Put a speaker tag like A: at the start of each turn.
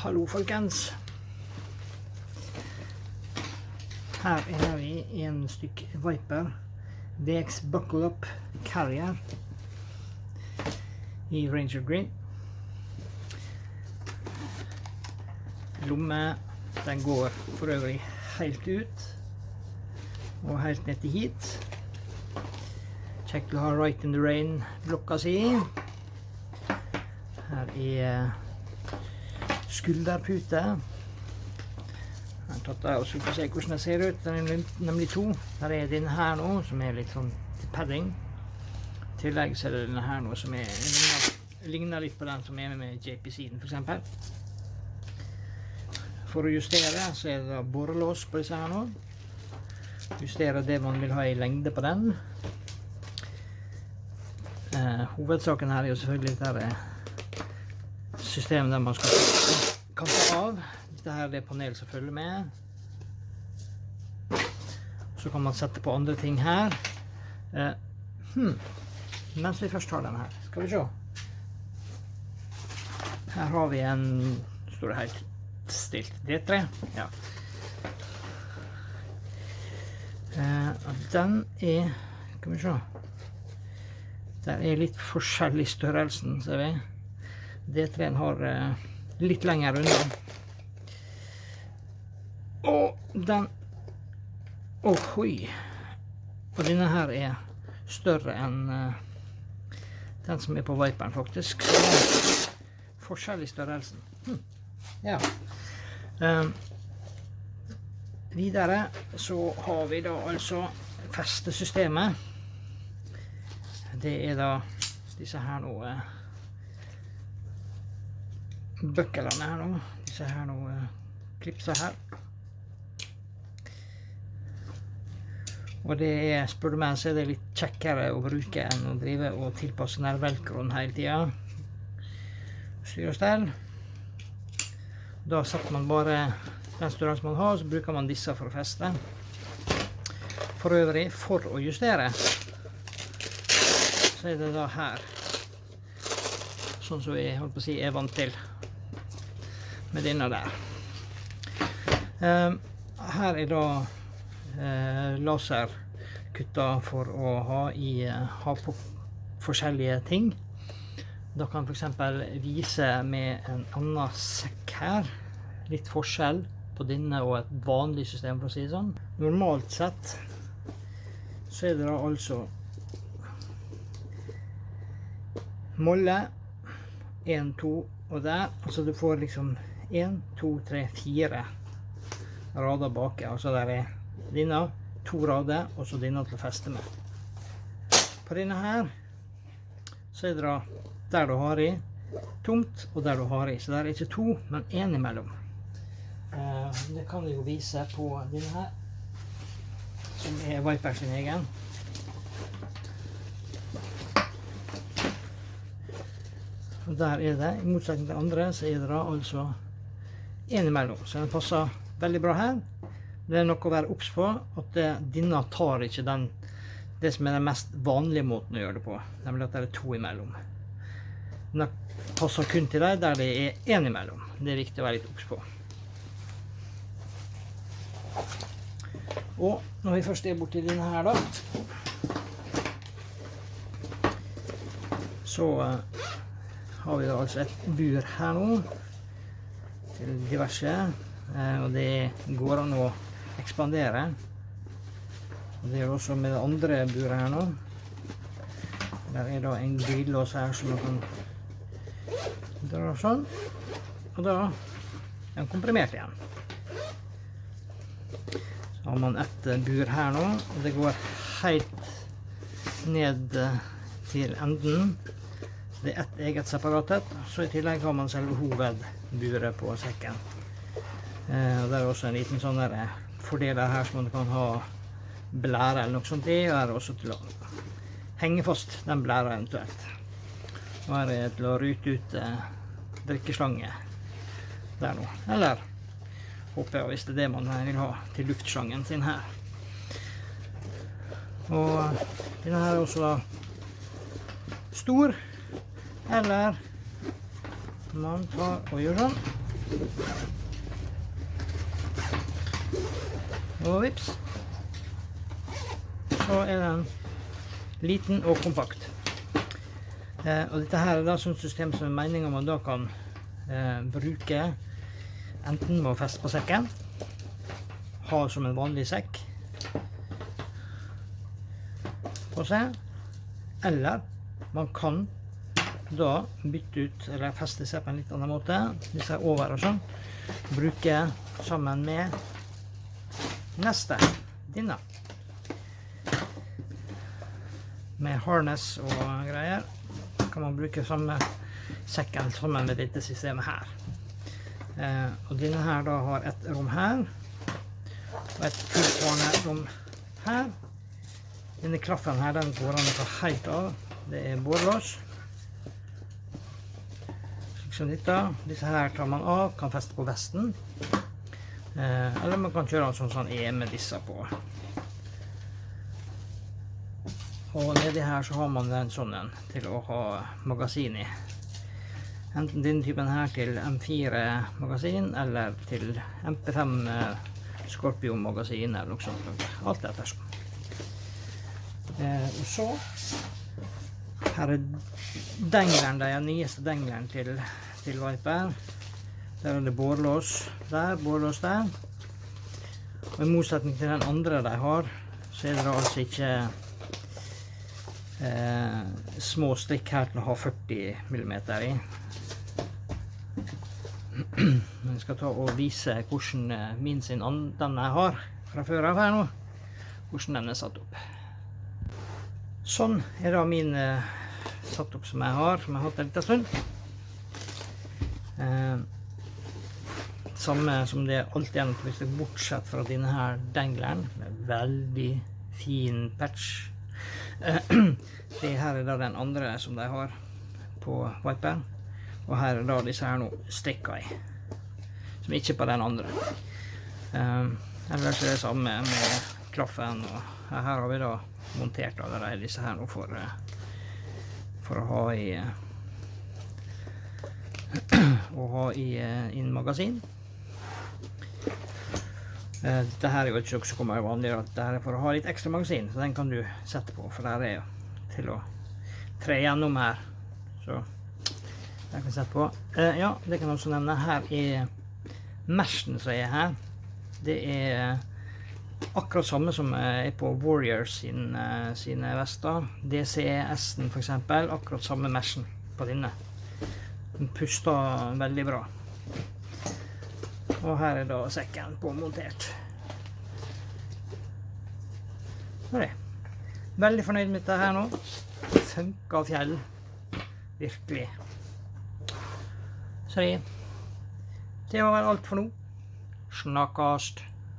A: Hallo, folkens. Her er vi en stykk Viper VX Buckle Up Carrier i Ranger Green. Lomme, den går for øvrig helt ut og helt ned til hit. Kjekt å ha Right in the Rain-blokka si. Her er skulderpute. Jeg har tatt av og så får se hvordan det ser ut. Den er nemlig to. Her er denne her nå, som er litt sånn til padding. I tillegg så er det denne her nå som er, ligner, ligner litt på den som er med JP-siden, for eksempel. For å justere så er det borrelås på disse her nå. Justere det man vil ha i lengde på den. Eh, hovedsaken her er jo selvfølgelig dette systemet der man skal kan ta av. Dette her er det panel som følger med. Så kan man sette på andre ting her. Eh, hmm. Mens vi først har den her, skal vi se. Her har vi en, står det helt stilt, D3. Ja. Eh, den er, skal vi se. Den er litt forskjellig størrelsen, ser vi. D3-en har eh, litt lenger unna. Og den Ohoi! Og denne her er større enn uh, den som er på Viperen, faktisk. Forskjell i størrelsen. Hm. Ja. Um, videre så har vi da altså festesystemet. Det er da disse her nå uh, bøkkelene her nå. Disse her nå uh, klipsa her. Og det er, spør du meg, så er det litt kjekkere å bruke enn å drive og tilpasse nær velcroen hele tida. Styr og stell. Da setter man bare den størrelsen man har, så bruker man disse for å feste. For øvrig, for å justere, så er det da her. Sånn som jeg holdt på å si er vant til med denne der. Um, her er da laser laserkutter for å ha, i, uh, ha på forskjellige ting. Da kan f.eks. vise med en annen sekk her. Litt forskjell på denne og et vanlig system, for å si det sånn. Normalt sett så er det da altså molle 1, 2 og der. Altså du får liksom 1, 2, 3, 4 rader bak. Altså der er denne, to rader, og så denne til å feste med. På denne her, så er det da der du har i tomt, og der du har i. Så der er ikke to, men en imellom. Eh, det kan du jo vise på denne her, som er Viper sin egen. Og der er det, i motsetning til andre, så er det da altså innimellom. Så den passer veldig bra her. Det er noe å være obs på, at det, denne tar ikke den, det som er den mest vanlige måten å gjøre det på, nemlig at det er to imellom. Den passer kun til deg der det er én imellom. Det er viktig å være litt obs på. Og når vi først er borti denne her da, så uh, har vi da altså et bur her nå, til diverse. Eh, og det går an å ekspandere. Og det gjør også med det andre buret her nå. Der er da en glidelås her som man kan dra sånn. Og da er den komprimert igjen. Så har man et bur her nå, og det går helt ned til enden. Det er ett eget separat et, så i tillegg har man selve hovedburet på sekken. Eh, det er også en liten sånn eh, fordeler her som man kan ha blære eller noe sånt og er også til å henge fast den blæra eventuelt. Og her er det til å rute ut eh, drikkeslange der nå. Eller håper jeg hvis det er det man vil ha til luftslangen sin her. Og denne her er også stor eller man tar og gjør sånn. Og vips. Så er den liten og kompakt. Eh, og dette her er da sånt system som er meningen man da kan eh, bruke enten med å feste på sekken, ha som en vanlig sekk på seg, eller man kan da bytte ut, eller feste seg på en litt annen måte, disse er over og sånn, bruke sammen med neste, denne. Med harness og greier kan man bruke samme sekken sammen med dette systemet her. Eh, og denne her da har et rom her, og et tilsvarende rom her. Denne klaffen her, den går an å ta helt av. Det er borelås. Dette. Disse her tar man av, kan feste på vesten. Eh, eller man kan kjøre den sånn som den er med disse på. Og nedi her så har man den sånn til å ha magasin i. Enten denne typen her til M4 magasin, eller til MP5 Scorpio magasin, eller noe sånt. Alt etter sånn. Eh, og så her er dengleren, den nyeste dengleren til, til Viper. Der er det bårlås der, bårlås der. Og i motsetning til den andre de har, så er det altså ikke eh, små strikk her til å ha 40 mm i. Jeg skal ta og vise hvordan eh, min sin den jeg har fra før av her nå, hvordan den er satt opp. Sånn er da min eh, satt opp som jeg har, som jeg har hatt en liten stund. Eh, samme som det alltid er, bortsett fra denne her med veldig fin patch det her er da den andre som de har på Viper. Og her er da disse her nå stikka i. Som ikke på den andre. Um, ellers er det samme med klaffen. Og her har vi da montert allerede disse her nå for, eh, for å ha i å ha i en magasin. Eh, dette her er jo ikke noe som kommer vanlig, dette er for å ha litt ekstra magasin, så den kan du sette på, for der er jo til å tre gjennom her. Så den kan sette på. Eh, ja, det kan jeg også nevne. Her er meshen som er her. Det er akkurat samme som er på Warriors sin, sine vester. DCS-en for eksempel, akkurat samme meshen på denne. Den puster veldig bra. Og her er da sekken påmontert. Det. Veldig fornøyd med dette her nå. Funka fjell. Virkelig. Så det, det var vel alt for nå. Snakkast.